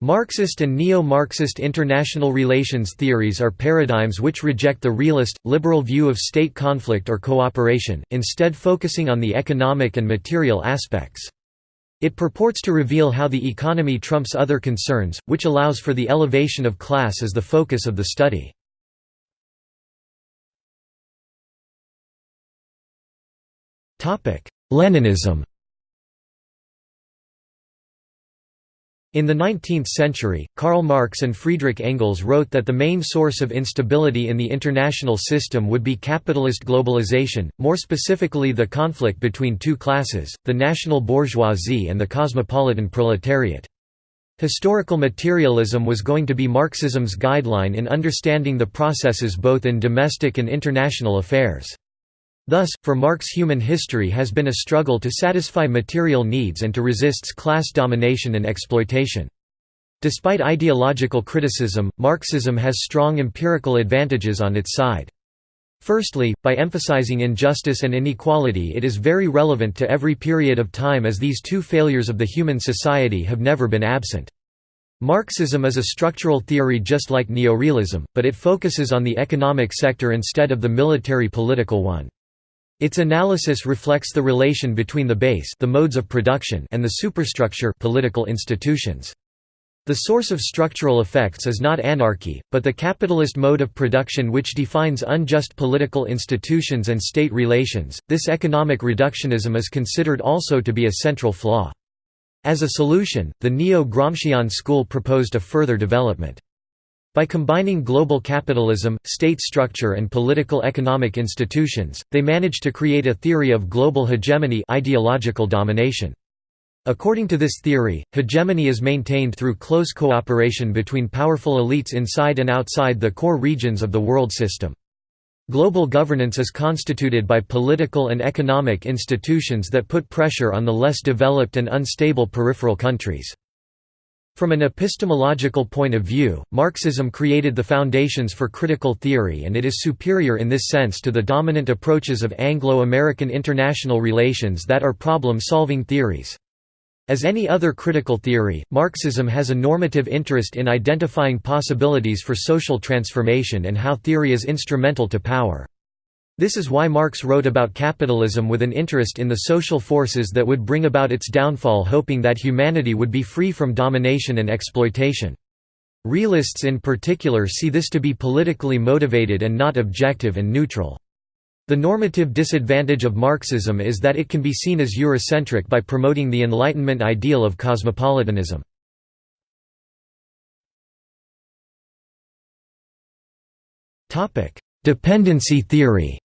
Marxist and neo-Marxist international relations theories are paradigms which reject the realist, liberal view of state conflict or cooperation, instead focusing on the economic and material aspects. It purports to reveal how the economy trumps other concerns, which allows for the elevation of class as the focus of the study. Leninism In the 19th century, Karl Marx and Friedrich Engels wrote that the main source of instability in the international system would be capitalist globalization, more specifically the conflict between two classes, the national bourgeoisie and the cosmopolitan proletariat. Historical materialism was going to be Marxism's guideline in understanding the processes both in domestic and international affairs. Thus, for Marx human history has been a struggle to satisfy material needs and to resist class domination and exploitation. Despite ideological criticism, Marxism has strong empirical advantages on its side. Firstly, by emphasizing injustice and inequality it is very relevant to every period of time as these two failures of the human society have never been absent. Marxism is a structural theory just like neorealism, but it focuses on the economic sector instead of the military-political one. Its analysis reflects the relation between the base the modes of production and the superstructure political institutions. The source of structural effects is not anarchy, but the capitalist mode of production which defines unjust political institutions and state relations. This economic reductionism is considered also to be a central flaw. As a solution, the neo-Gramscian school proposed a further development. By combining global capitalism, state structure and political economic institutions, they managed to create a theory of global hegemony ideological domination. According to this theory, hegemony is maintained through close cooperation between powerful elites inside and outside the core regions of the world system. Global governance is constituted by political and economic institutions that put pressure on the less developed and unstable peripheral countries. From an epistemological point of view, Marxism created the foundations for critical theory and it is superior in this sense to the dominant approaches of Anglo-American international relations that are problem-solving theories. As any other critical theory, Marxism has a normative interest in identifying possibilities for social transformation and how theory is instrumental to power. This is why Marx wrote about capitalism with an interest in the social forces that would bring about its downfall hoping that humanity would be free from domination and exploitation. Realists in particular see this to be politically motivated and not objective and neutral. The normative disadvantage of Marxism is that it can be seen as Eurocentric by promoting the Enlightenment ideal of cosmopolitanism. Dependency theory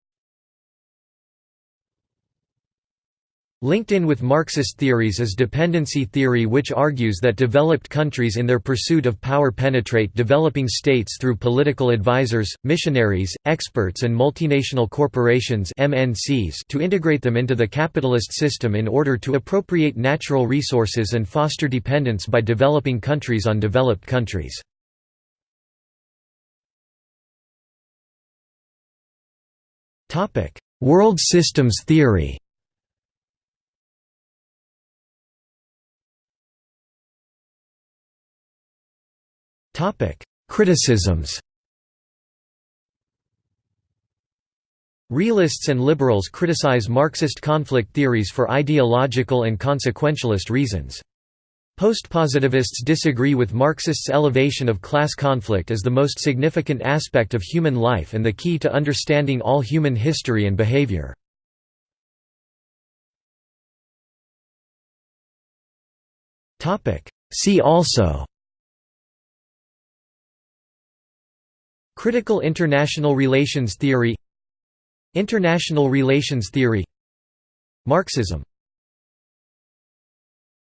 Linked in with Marxist theories is dependency theory which argues that developed countries in their pursuit of power penetrate developing states through political advisors, missionaries, experts and multinational corporations MNCs to integrate them into the capitalist system in order to appropriate natural resources and foster dependence by developing countries on developed countries. World systems theory Criticisms Realists and liberals criticize Marxist conflict theories for ideological and consequentialist reasons. Postpositivists disagree with Marxists' elevation of class conflict as the most significant aspect of human life and the key to understanding all human history and behavior. See also Critical international relations theory International relations theory Marxism